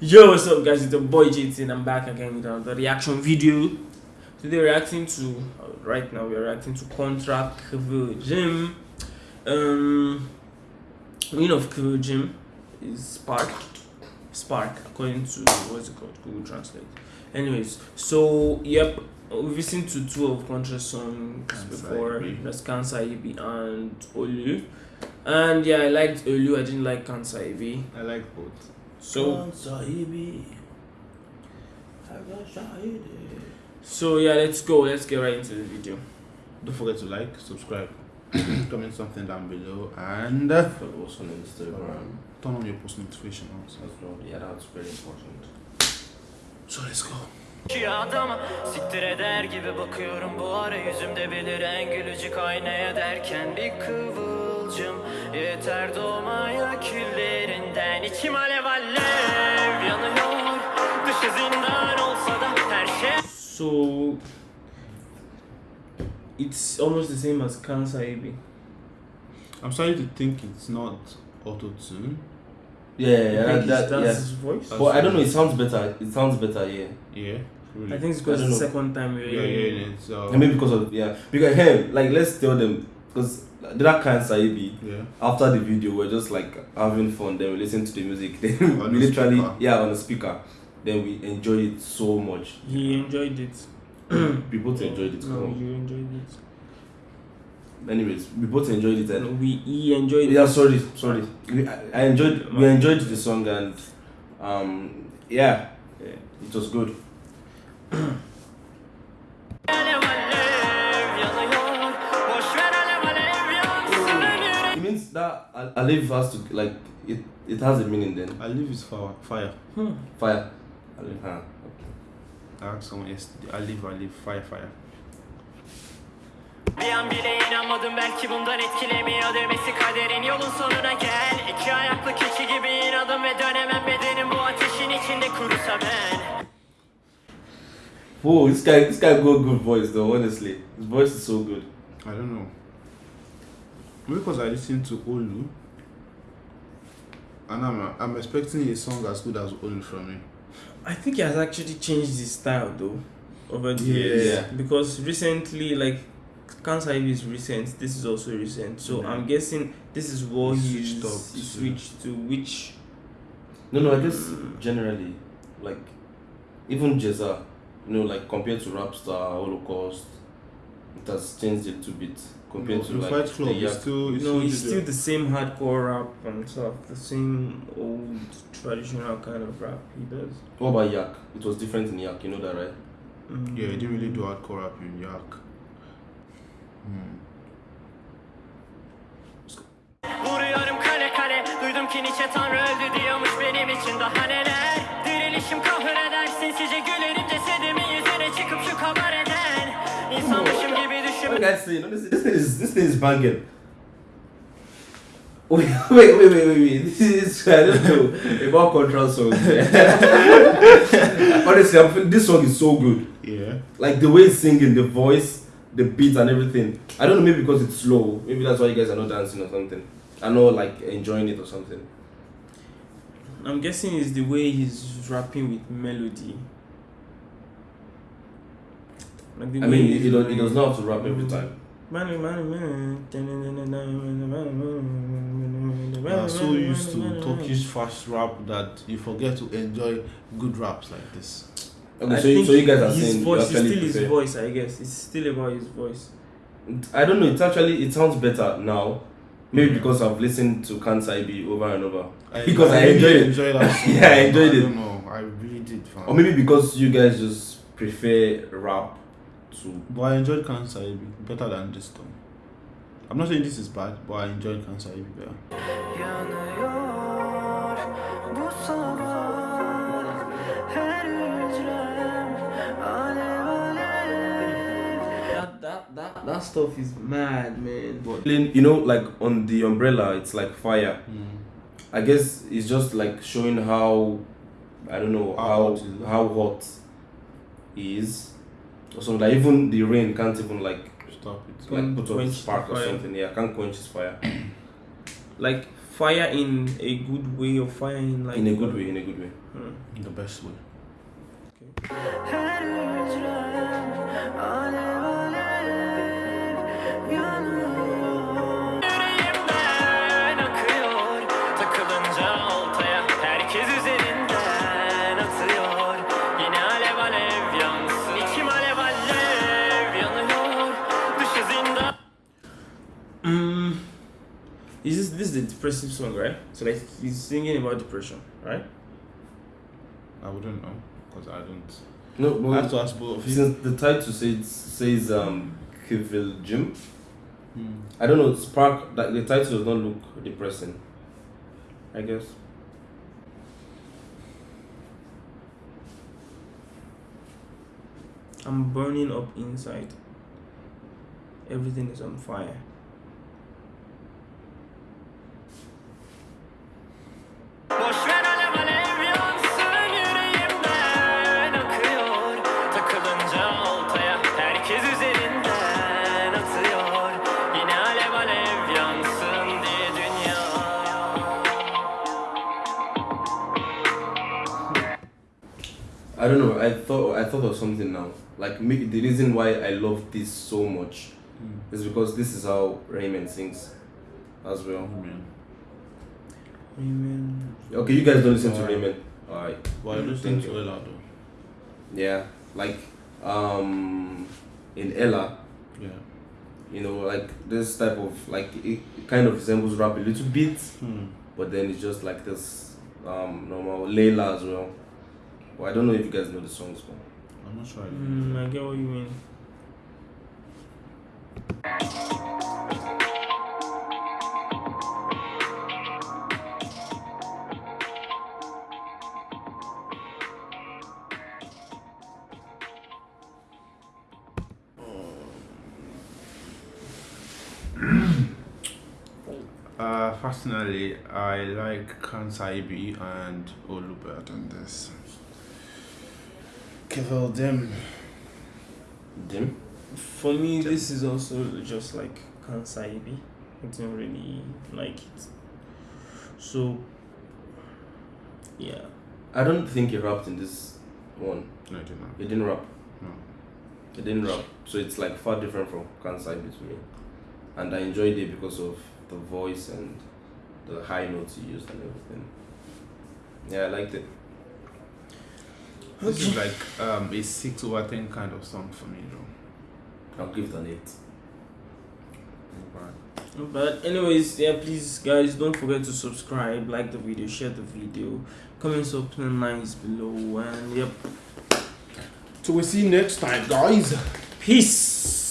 Yo, what's up, guys? It's the boy JT, and I'm back again with another reaction video. Today, we're reacting to uh, right now. We're reacting to Contra Kıvılcım. Um, meaning of Kıvılcım is Spark. Spark, according to what's it called? Google Translate. Anyways, so yep, we've listened to two of Contra's songs Kansai before. Ibi. That's Kansai Ibi and Olu. And yeah, I liked Olu. I didn't like Kansai Ibi. I like both. So So yeah, let's go. Let's get right into the video. Don't forget to like, subscribe, comment something down below, and Follow us on Instagram. turn on your post notification also. Yeah, that's very important. So let's go. Ki adama siktir eder gibi bakıyorum bu ara yüzümde beliren gülücük aynaya derken bir kıvılcım yeter doğmaya küllerinden içim alev So it's almost the same as Kansai Ibi. I'm starting to think it's not auto tune. Yeah, yeah, I yeah, think that, that's yeah. his voice. But I don't know. It sounds better. It sounds better. Yeah. Yeah. Really. I think it's I because don't it's the know. second time we're Yeah, yeah, it. it's uh, I mean, because of yeah, because hey, like let's tell them because that kind of Saibi yeah. after the video we're just like having fun. Then we listen to the music. Then On we the literally speaker. yeah on the speaker. Then we enjoy it so much. He enjoyed it. We both enjoyed it. No, so- you enjoyed it. Anyways, we both enjoyed it. And we he enjoyed yeah, it. sorry, sorry. We, I I enjoyed we enjoyed the song and um yeah, Yeah. it was good. alev alev yanıyor boş ver alev alev yansın ölürüm It means that Al- Alif has to like it. It has a meaning then. I live is fire. Fire. Hmm. Fire. Alif, someone yesterday. I live. I live. Fire. Fire. Bir an bile inanmadım belki bundan etkilemiyor demesi kaderin yolun sonuna gel İki ayaklı keçi gibi inadım ve dönemem bedenim bu ateşin içinde kurusa ben Whoa, this guy, this guy got good voice though. Honestly, his voice is so good. I don't know. Maybe because I listened to Olu, and I'm I'm expecting a song as good as Olu from him. I think he has actually changed his style though over the years. Yeah. Because recently, like Kansai Ibi is recent, this is also recent. So Yeah. I'm guessing this is what He he switched switched, he to- switched to which No, no, I guess mm. generally, like even Jeza, you know, like compared to Rapstar, Holocaust, it has changed a little bit compared No, to the like Fight the Club is Yak. still. no, it's still the same hardcore rap and stuff, the same old traditional kind of rap he does. What about Yak? It was different in Yak. You know that, right? Mm. Yeah, he didn't really do hardcore rap in Yak. Hmm. Vuruyorum kale kale Duydum ki Nietzsche tanrı öldü diyormuş benim için daha neler Dirilişim kahreder sinsice gülerim gibi What düşünme guys saying? Honestly, this thing is this thing is banging. Wait, wait, wait, wait, wait, wait. This is I don't know about Contra songs. Honestly, I'm, this song is so good. Yeah. like the way he's singing, the voice, the beat, and everything. I don't know, maybe because it's slow. Maybe that's why you guys are not dancing or something. I know, like enjoying it or something. I'm guessing it's the way he's rapping with melody. Like I mean, he's he, does, he doing- does not have to rap every time. Money, money, money. You are so used to Turkish fast rap that you forget to enjoy good raps like this. Okay, I so, you, think so you guys are his saying you voice is actually still his prefer- voice, I guess. It's still about his voice. I don't know. It's actually it sounds better now. Maybe Yeah. because I've listened to Kansai B over and over. I, Because I really enjoyed it. enjoyed that. Yeah, I enjoyed I it. don't know. I really did. Fam. Or maybe because you guys just prefer rap to. But I enjoyed Kansai better than this though. I'm not saying this is bad, but I enjoyed Kansai better. Yanıyor bu sabah her hücrem alev alev That, that, that, that stuff is mad, man. But You know, like on the umbrella, it's like fire. Hmm. I guess it's just like showing how I don't know How how hot how hot he is. Or something like even the rain can't even like Stop it. like put out quench a spark or fire. something. Yeah, can't quench his fire. Like fire in a good way or fire in like in a good way, in a good way. Hmm. In the best way. Her is this this is a depressive song, right? So like he's singing about depression, right? I wouldn't know because I don't. No, I have to ask both of you. since the title says says um Kivil Jim, Hmm. I don't know. Spark that the title does not look depressing. I guess. I'm burning up inside. Everything is on fire. I don't know. I thought I thought of something now. Like me, the reason why I love this so much Hmm. is because this is how Reynmen sings, as well. Amen. Amen. Okay, you guys don't listen to Alright. Reynmen. Alright. Well, I Mm, listen to. Ela though. Yeah, like um, in Ela, Yeah. you know, like this type of like it, it kind of resembles rap a little bit, Hmm. but then it's just like this um normal Leyla as well. Well, I don't know if you guys know the songs, but I'm not sure. I do. Mm, I get what you mean. Uh, personally, I like Kansai B and Olubert on this. Kevil Dim. Jim. For me, this is also just like Kansaibi. I don't really like it. So, yeah. I don't think he rapped in this one. No, I do not. He didn't rap. No. He didn't rap. So it's like far different from Kansai Beat to me. And I enjoyed it because of the voice and the high notes he used and everything. Yeah, I liked it. This is like um, a 6 over 10 kind of song for me, though. I'll give it an 8. But anyways, yeah, please guys don't forget to subscribe, like the video, share the video, comments up nice below, and yep. So we'll see you next time, guys. Peace.